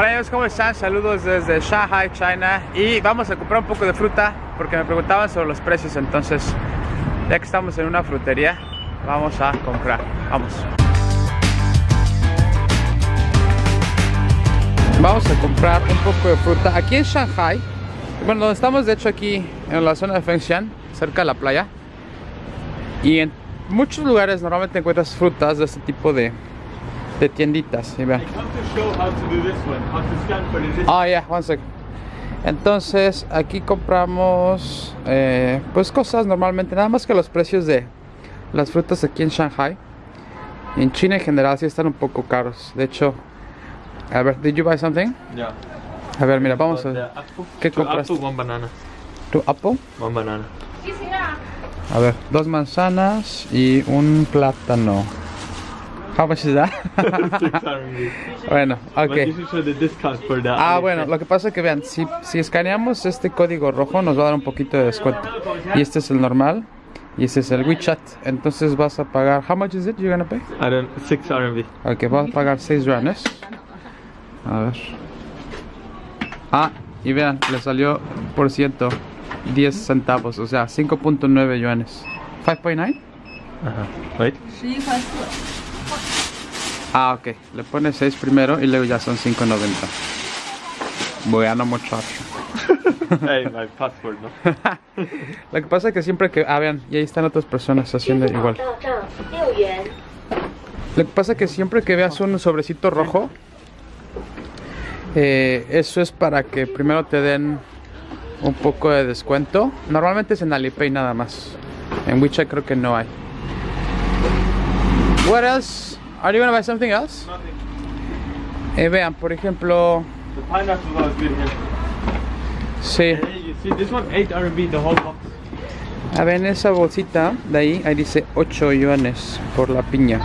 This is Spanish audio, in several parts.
Hola amigos, ¿cómo están? Saludos desde Shanghai, China. Y vamos a comprar un poco de fruta Porque me preguntaban sobre los precios. Entonces, ya que estamos en una frutería Vamos a comprar, vamos. Vamos a comprar un poco de fruta Aquí en Shanghai. Bueno, estamos de hecho aquí En la zona de Fengshan Cerca de la playa. Y en muchos lugares normalmente encuentras frutas de este tipo de de tienditas. Y vean. Ah, ya, one sec. Entonces, aquí compramos eh, pues cosas normalmente, nada más que los precios de las frutas aquí en Shanghai. En China en general sí están un poco caros. De hecho, a ver, did you buy something? Yeah. A ver, mira, vamos a ver. ¿Qué apple, one banana. ¿Tu apple? One banana. A ver, dos manzanas y un plátano. How much is that? Bueno, ok. you should show the discount for that. Ah, bueno, lo que pasa es que vean, si, si escaneamos este código rojo nos va a dar un poquito de descuento. Y este es el normal y este es el WeChat. Entonces vas a pagar, how much is it you're gonna pay? I don't. Six RMB. Ok, vas a pagar 6 yuanes. A ver. Ah, y vean, le salió por ciento 10 centavos, o sea, 5.9 yuanes. 5.9? Uh huh. Wait. Ah, ok. Le pone 6 primero y luego ya son 5.90. Bueno, muchacho. hey, my password, ¿no? Lo que pasa es que siempre que... Ah, vean, y ahí están otras personas haciendo igual. Lo que pasa es que siempre que veas un sobrecito rojo, eh, eso es para que primero te den un poco de descuento. Normalmente es en Alipay nada más. En WeChat creo que no hay. What else? Are you gonna buy something else? Eh, vean, por ejemplo, The pineapple was good here. sí. Hey, you see this one? 8 RMB, the whole box. A ver, en esa bolsita de ahí, ahí dice 8 yuanes por la piña.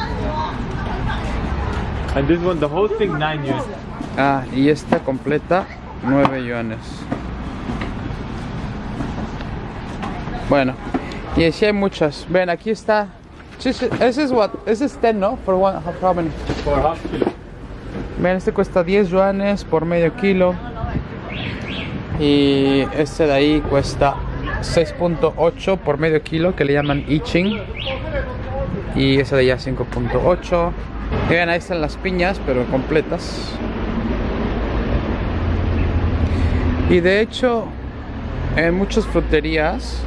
And this one, the whole thing, 9 yuan. Ah, y esta completa 9 yuanes. Bueno, y así hay muchas. Ven, aquí está. Ese es what? Ese es 10, ¿no? For one, how many? For half kilo. Ven, este cuesta 10 yuanes por medio kilo. Y este de ahí cuesta 6.8 por medio kilo, que le llaman I Ching. Y ese de allá 5.8. Y ven, ahí están las piñas, pero completas. Y de hecho, en muchas fruterías,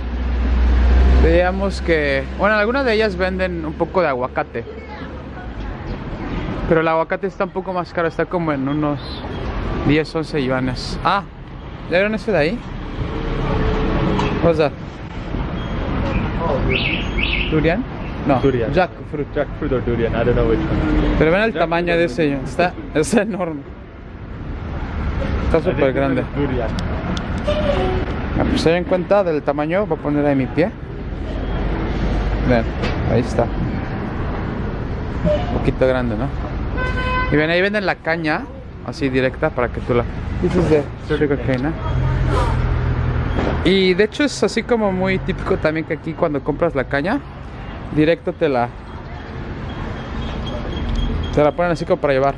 veíamos que, bueno, algunas de ellas venden un poco de aguacate. Pero el aguacate está un poco más caro, está como en unos 10, 11 yuanes. Ah, ¿ya vieron ese de ahí? What's that? ¿Durian? No, Durian. jackfruit. Jackfruit or durian, I don't know which one. Pero ven el Jackfruit tamaño de ese, está, está enorme. Está súper grande. Durian. Ah, pues se den cuenta del tamaño, voy a poner ahí mi pie. Ven, ahí está. Un poquito grande, ¿no? Y ven, ahí venden la caña, así directa, para que tú la... This is the sugar cane, ¿eh? Y de hecho es así como muy típico también que aquí cuando compras la caña, directo te la... Te la ponen así como para llevar.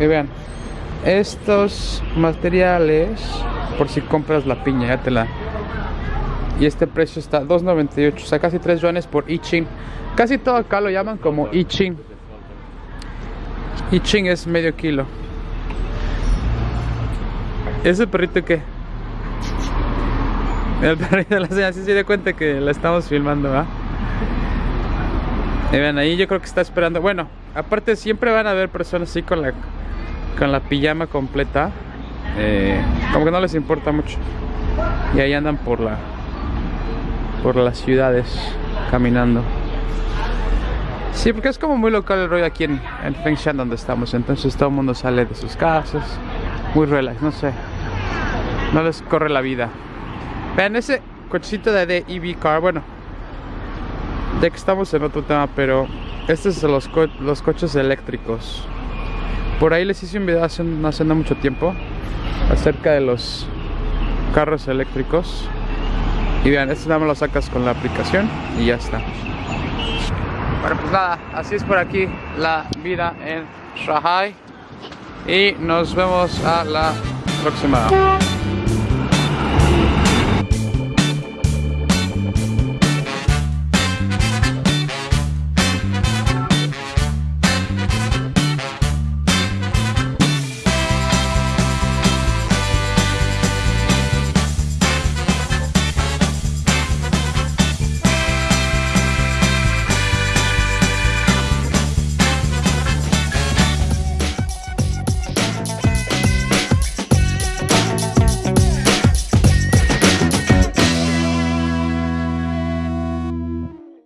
Y vean, estos materiales, por si compras la piña, ya te la... Y este precio está 2.98, o sea, casi 3 yuanes por I Ching. Casi todo acá lo llaman como I Ching. I Ching es medio kilo. ¿Ese perrito qué? El perrito de la señora sí se dio cuenta que la estamos filmando. Y ven, ahí yo creo que está esperando. Bueno, aparte siempre van a haber personas así con la con la pijama completa. eh, como que no les importa mucho. Y ahí andan por la por las ciudades caminando. Sí, porque es como muy local el rollo aquí en, en Fengshan donde estamos. Entonces todo el mundo sale de sus casas. Muy relax, no sé. No les corre la vida. Vean ese cochecito de, de EV car. Bueno, ya que estamos en otro tema, pero estos son los, co- los coches eléctricos. Por ahí les hice un video hace, hace no mucho tiempo acerca de los carros eléctricos. Y vean, este nada más lo sacas con la aplicación y ya está. Bueno, pues nada, así es por aquí la vida en Shanghai. Y nos vemos a la próxima.